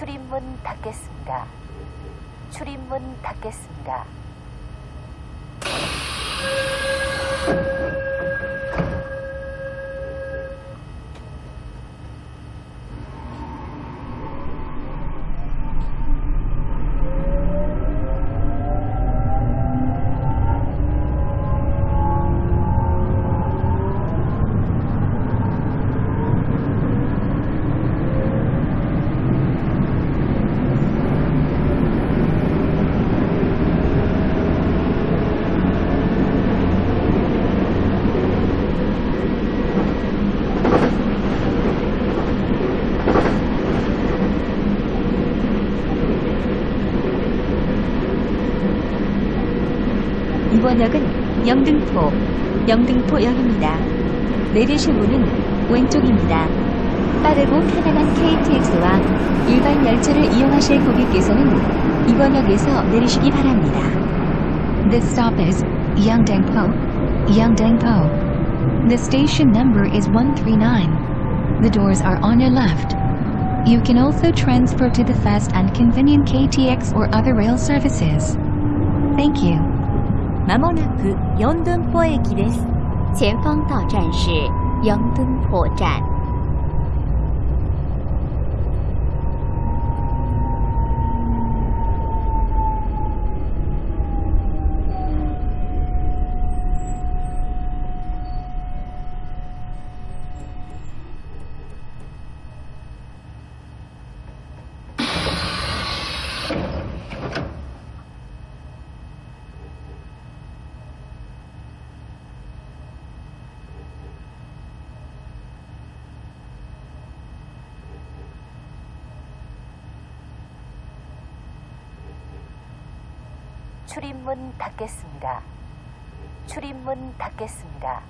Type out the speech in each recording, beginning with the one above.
출입문 닫겠습니다. 출입문 닫겠습니다. 역은 영등포, 영등포역입니다. 내리실 문은 왼쪽입니다. 빠르고 편안한 KTX와 일반 열차를 이용하실 고객께서는 이번 역에서 내리시기 바랍니다. This stop is Yeongdangpo, Yeongdangpo. The station number is 139. The doors are on your left. You can also transfer to the fast and convenient KTX or other rail services. Thank you. まもなく四敦坡駅です。前方到站是杨敦坡站。 출입문 닫겠습니다. 출입문 닫겠습니다.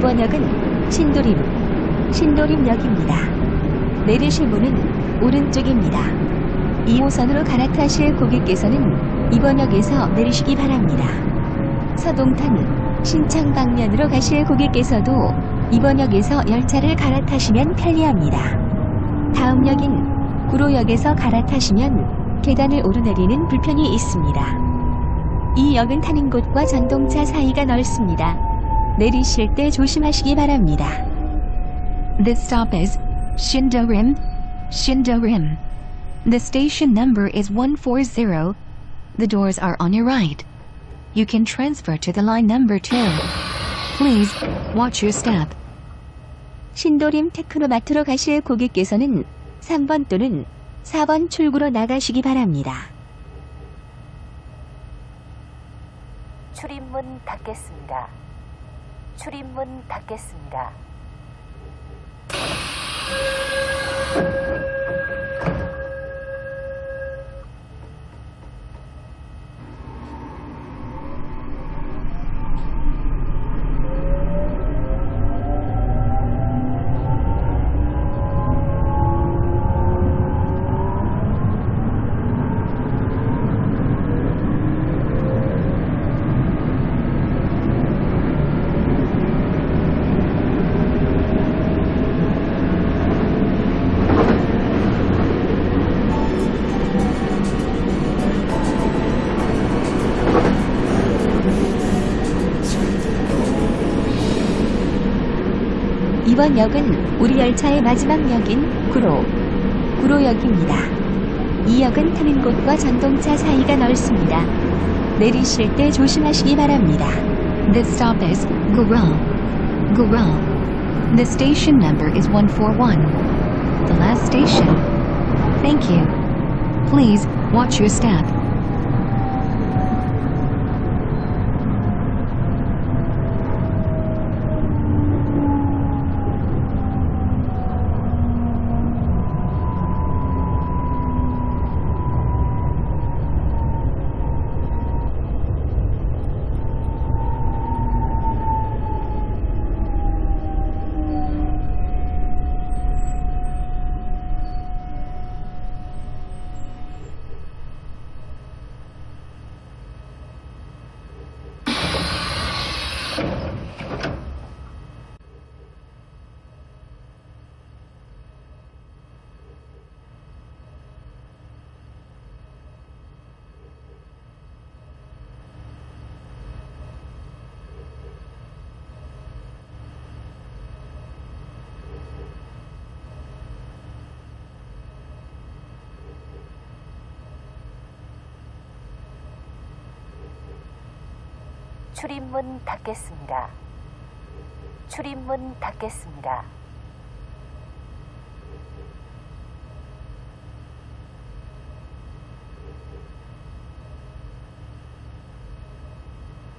번 역은 신도림, 신도림역입니다. 내리실 문은 오른쪽입니다. 2호선으로 갈아타실 고객께서는 이번 역에서 내리시기 바랍니다. 서동탄, 신창 방면으로 가실 고객께서도 이번 역에서 열차를 갈아타시면 편리합니다. 다음 역인 구로역에서 갈아타시면 계단을 오르내리는 불편이 있습니다. 이 역은 타는 곳과 전동차 사이가 넓습니다. 내리실 때 조심하시기 바랍니다. This stop is Shindorim, Shindorim. The station number is 140. The doors are on your right. You can transfer to the line number 2. Please watch your step. 신도림 테크노마트로 가실 고객께서는 3번 또는 4번 출구로 나가시기 바랍니다. 출입문 닫겠습니다. 출입문 닫겠습니다. 이번 역은 우리 열차의 마지막 역인 구로, 구로역입니다. 이 역은 타는 곳과 전동차 사이가 넓습니다. 내리실 때 조심하시기 바랍니다. This stop is Gurung. Gurung. The station number is 141. The last station. Thank you. Please watch your step. 출입문 닫겠습니다. 출입문 닫겠습니다.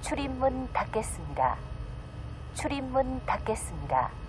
출입문 닫겠습니다. 출입문 닫겠습니다.